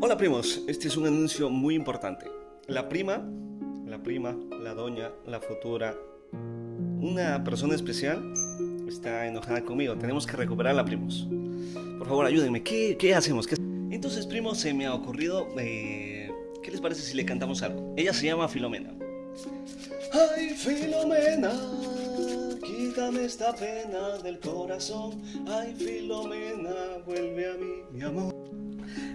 Hola primos, este es un anuncio muy importante. La prima, la prima, la doña, la futura, una persona especial está enojada conmigo. Tenemos que recuperarla, primos. Por favor, ayúdenme. ¿Qué, qué hacemos? ¿Qué... Entonces, primos, se me ha ocurrido... Eh, ¿Qué les parece si le cantamos algo? Ella se llama Filomena. Ay, Filomena, esta pena del corazón. Ay, Filomena, vuelve a mí, mi amor.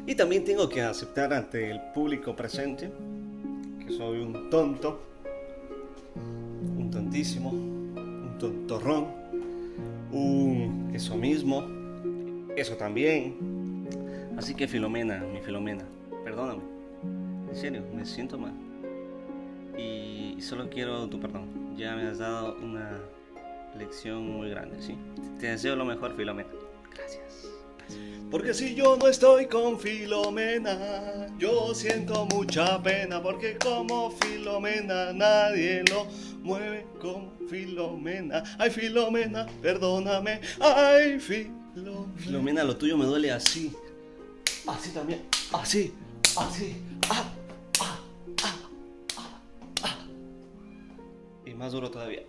Y también tengo que aceptar ante el público presente que soy un tonto, un tontísimo, un tontorrón, un eso mismo, eso también. Así que Filomena, mi Filomena, perdóname. En serio, me siento mal. Y solo quiero tu perdón. Ya me has dado una lección muy grande, ¿sí? Te deseo lo mejor, Filomena. Gracias. Porque si yo no estoy con Filomena, yo siento mucha pena, porque como Filomena nadie lo mueve como Filomena. Ay, Filomena, perdóname. Ay, Filomena. Filomena, lo tuyo me duele así. Así también. Así. Así. Ah, ah, ah, ah, ah. Y más duro todavía.